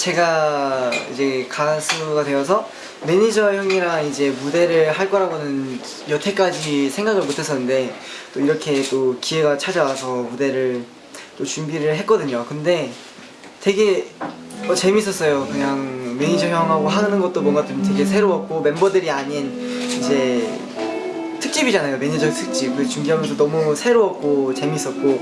제가 이제 가수가 되어서 매니저 형이랑 이제 무대를 할 거라고는 여태까지 생각을 못 했었는데 또 이렇게 또 기회가 찾아와서 무대를 또 준비를 했거든요. 근데 되게 어, 재밌었어요. 그냥 매니저 형하고 하는 것도 뭔가 좀 되게 새로웠고 멤버들이 아닌 이제 특집이잖아요. 매니저 특집. 그 준비하면서 너무 새로웠고 재밌었고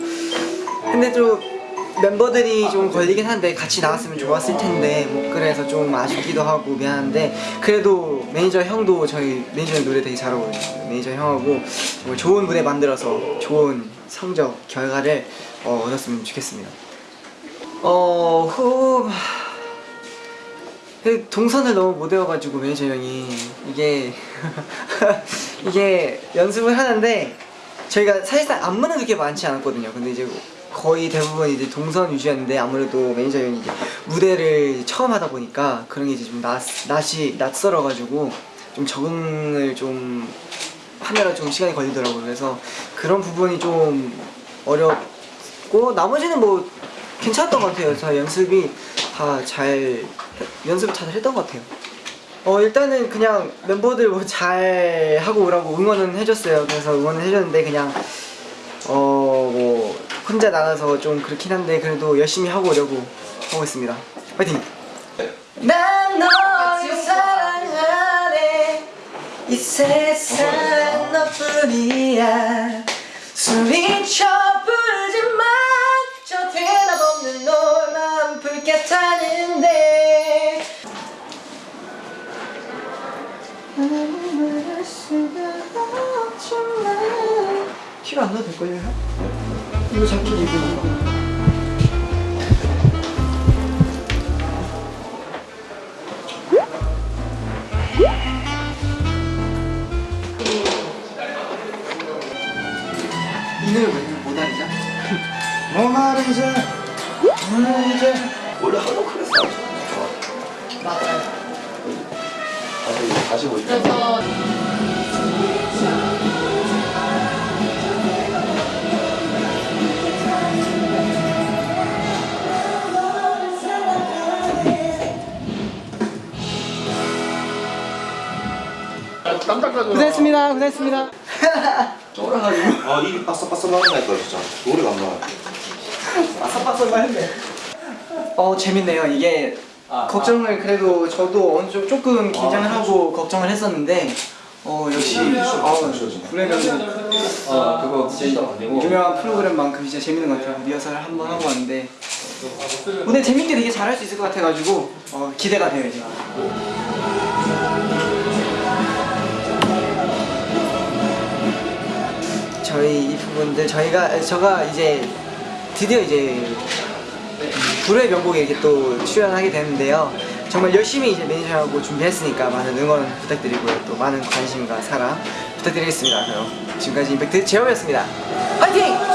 근데 좀 멤버들이 좀 걸리긴 한데 같이 나왔으면 좋았을 텐데 뭐 그래서 좀 아쉽기도 하고 미안한데 그래도 매니저 형도 저희 매니저 형 노래 되게 잘하거든요. 매니저 형하고 정말 좋은 무대 만들어서 좋은 성적 결과를 어, 얻었으면 좋겠습니다. 어 후... 그 동선을 너무 못 외워가지고 매니저 형이 이게 이게 연습을 하는데 저희가 사실상 안무는 그렇게 많지 않았거든요. 근데 이제 거의 대부분 이제 동선 위주였는데 아무래도 매니저 형이 이제 무대를 처음 하다 보니까 그런 게 이제 좀 낯, 낯이 낯설어가지고 좀 적응을 좀 하느라 좀 시간이 걸리더라고요. 그래서 그런 부분이 좀 어렵고 나머지는 뭐 괜찮았던 것 같아요. 저 연습이 다 잘 연습을 잘 했던 것 같아요. 어 일단은 그냥 멤버들 뭐 잘 하고 오라고 응원은 해줬어요. 그래서 응원을 해줬는데 그냥 어뭐 혼자 나가서 좀 그렇긴 한데 그래도 열심히 하고 오려고 하고 있습니다. 파이팅! 난 너를 사랑하네. 이 세상 너뿐이야. 소리쳐 부르지만 저 대답 없는 너만 타 티가 안 나도 될걸요? 이거 자켓 입으니까 이 노래 왜못 알죠? 뭐 말이지 오늘 이제 원래 하도 그랬어. 맞아요 다시. 그래서 고생했습니다 고생했습니다. 쫄아가지고. 아 입이 바싹바싹하니까 진짜 노래가 안 나와. 바삭바삭만 했네. 어 재밌네요. 이게 걱정을 그래도 저도 어느 조금 긴장을 하고 걱정을 했었는데 어 역시 어, 브레이크는 어 그거 진짜 유명한 프로그램만큼 진짜 재밌는 것 같아요. 리허설을 한번 하고 왔는데. 오늘 재밌게 되게 잘할 수 있을 것 같아가지고 어, 기대가 돼요 이제 분들 저희가 저가 이제 드디어 이제 불후의 명곡에 이렇게 또 출연하게 되는데요. 정말 열심히 이제 매니저하고 준비했으니까 많은 응원 부탁드리고요. 또 많은 관심과 사랑 부탁드리겠습니다. 그럼 지금까지 임팩트 제어였습니다. 화이팅!